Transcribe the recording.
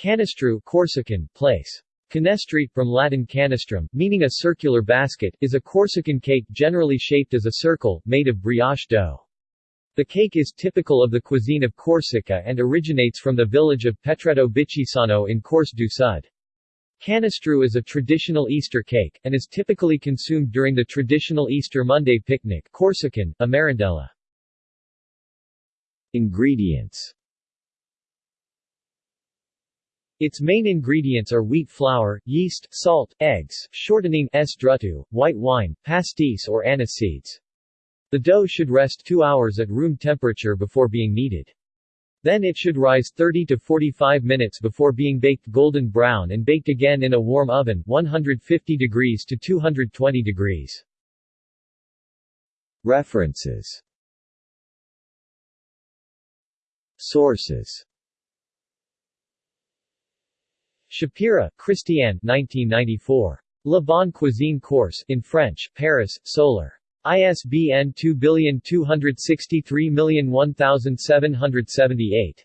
Canestru Corsican, place. Canestri, from Latin canestrum, meaning a circular basket, is a Corsican cake generally shaped as a circle, made of brioche dough. The cake is typical of the cuisine of Corsica and originates from the village of Petreto Bicchisano in Corse du Sud. Canestru is a traditional Easter cake, and is typically consumed during the traditional Easter Monday picnic Corsican, a. Ingredients its main ingredients are wheat flour, yeast, salt, eggs, shortening s white wine, pastis or anise seeds. The dough should rest 2 hours at room temperature before being kneaded. Then it should rise 30 to 45 minutes before being baked golden brown and baked again in a warm oven 150 degrees to 220 degrees. References Sources Schapira, Christiane 1994. La Bonne Cuisine Corse in French, Paris, Solar. ISBN 2263001778.